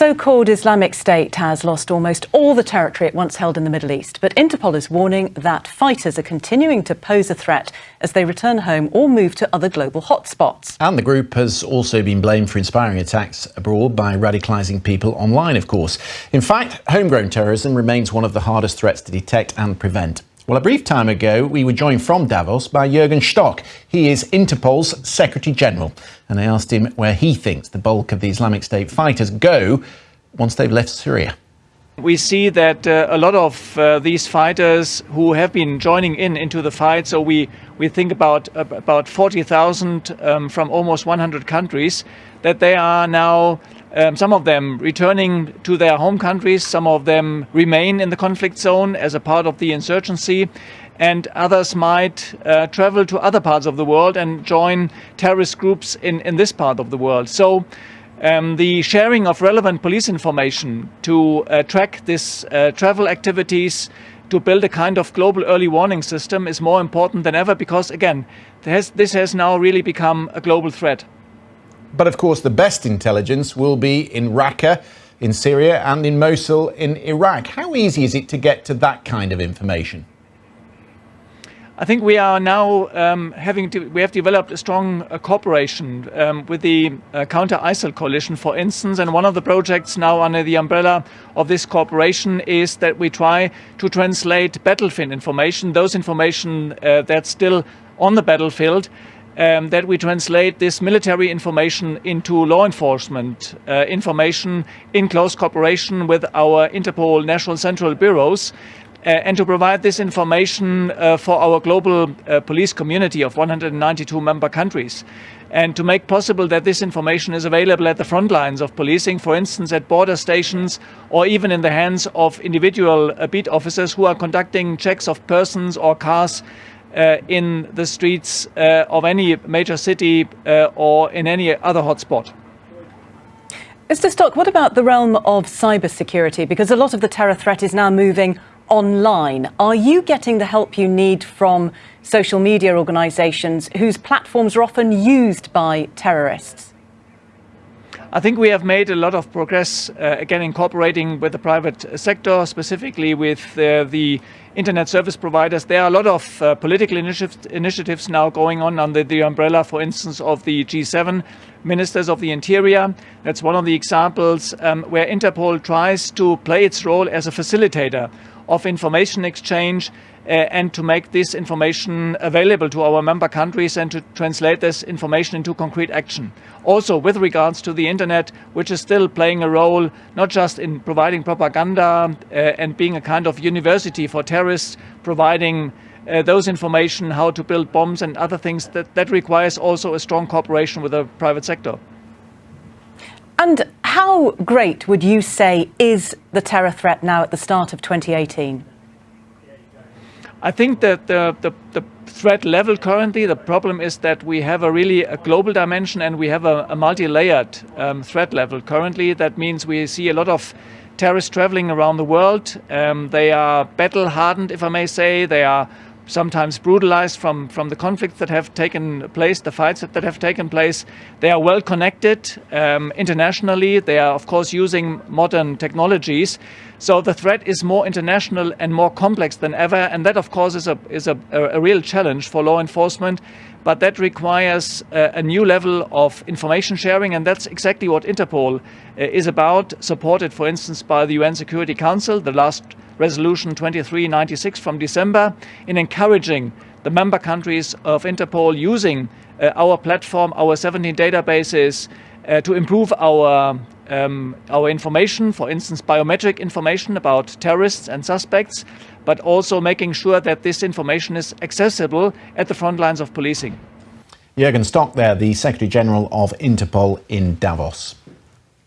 so-called Islamic State has lost almost all the territory it once held in the Middle East, but Interpol is warning that fighters are continuing to pose a threat as they return home or move to other global hotspots. And the group has also been blamed for inspiring attacks abroad by radicalising people online, of course. In fact, homegrown terrorism remains one of the hardest threats to detect and prevent. Well, a brief time ago, we were joined from Davos by Jürgen Stock. He is Interpol's Secretary General. And I asked him where he thinks the bulk of the Islamic State fighters go once they've left Syria. We see that uh, a lot of uh, these fighters who have been joining in into the fight, so we, we think about about 40,000 um, from almost 100 countries, that they are now um, some of them returning to their home countries, some of them remain in the conflict zone as a part of the insurgency, and others might uh, travel to other parts of the world and join terrorist groups in, in this part of the world. So um, the sharing of relevant police information to uh, track this uh, travel activities to build a kind of global early warning system is more important than ever because, again, this has now really become a global threat. But of course, the best intelligence will be in Raqqa, in Syria, and in Mosul, in Iraq. How easy is it to get to that kind of information? I think we are now um, having to, we have developed a strong uh, cooperation um, with the uh, counter ISIL coalition, for instance, and one of the projects now under the umbrella of this cooperation is that we try to translate battlefield information, those information uh, that's still on the battlefield, um, that we translate this military information into law enforcement uh, information in close cooperation with our Interpol national central bureaus. Uh, and to provide this information uh, for our global uh, police community of 192 member countries and to make possible that this information is available at the front lines of policing, for instance, at border stations or even in the hands of individual uh, beat officers who are conducting checks of persons or cars in the streets uh, of any major city uh, or in any other hotspot. Mr. Stock, what about the realm of cybersecurity? Because a lot of the terror threat is now moving online. Are you getting the help you need from social media organisations whose platforms are often used by terrorists? I think we have made a lot of progress, uh, again, incorporating with the private sector, specifically with uh, the internet service providers. There are a lot of uh, political initiatives now going on under the umbrella, for instance, of the G7 ministers of the interior. That's one of the examples um, where Interpol tries to play its role as a facilitator of information exchange uh, and to make this information available to our member countries and to translate this information into concrete action. Also with regards to the internet, which is still playing a role not just in providing propaganda uh, and being a kind of university for terrorists, providing uh, those information, how to build bombs and other things, that, that requires also a strong cooperation with the private sector. And how great would you say is the terror threat now at the start of 2018? I think that the, the, the, threat level currently, the problem is that we have a really a global dimension and we have a, a multi-layered um, threat level currently. That means we see a lot of terrorists traveling around the world. Um, they are battle hardened, if I may say. They are sometimes brutalized from, from the conflicts that have taken place, the fights that, that have taken place. They are well connected um, internationally. They are, of course, using modern technologies. So the threat is more international and more complex than ever. And that, of course, is a, is a, a real challenge for law enforcement. But that requires a, a new level of information sharing. And that's exactly what Interpol uh, is about, supported, for instance, by the UN Security Council. The last Resolution 2396 from December in encouraging the member countries of Interpol using uh, our platform, our 17 databases, uh, to improve our um, our information, for instance, biometric information about terrorists and suspects, but also making sure that this information is accessible at the front lines of policing. Jürgen Stock there, the Secretary General of Interpol in Davos.